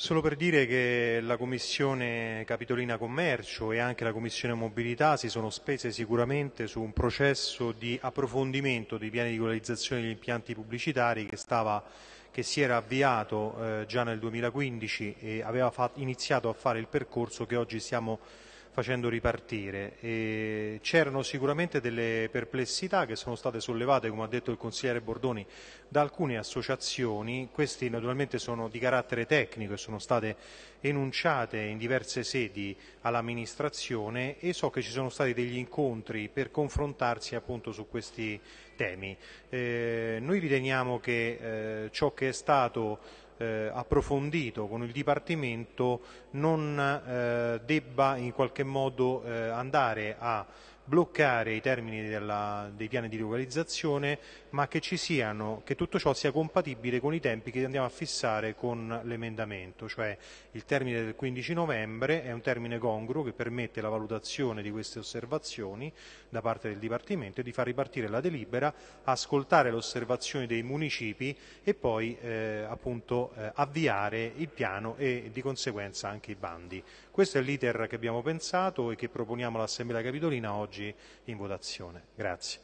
Solo per dire che la Commissione Capitolina Commercio e anche la Commissione Mobilità si sono spese sicuramente su un processo di approfondimento dei piani di regolarizzazione degli impianti pubblicitari che, stava, che si era avviato eh, già nel 2015 e aveva fatto, iniziato a fare il percorso che oggi stiamo facendo ripartire. C'erano sicuramente delle perplessità che sono state sollevate, come ha detto il consigliere Bordoni, da alcune associazioni. Queste naturalmente sono di carattere tecnico e sono state enunciate in diverse sedi all'amministrazione e so che ci sono stati degli incontri per confrontarsi appunto su questi temi. Eh, noi riteniamo che eh, ciò che è stato eh, approfondito con il Dipartimento non eh, debba in qualche modo eh, andare a bloccare i termini della, dei piani di localizzazione, ma che, siano, che, tutto ciò sia compatibile con i tempi che andiamo a fissare con l'emendamento, cioè il termine del 15 novembre è un termine congruo che permette la valutazione di queste osservazioni da parte del Dipartimento e di far ripartire la delibera, ascoltare le osservazioni dei municipi e poi eh, appunto eh, avviare il piano e di conseguenza anche i bandi. Questo è l'iter che abbiamo pensato e che proponiamo all'Assemblea Capitolina oggi in votazione. Grazie.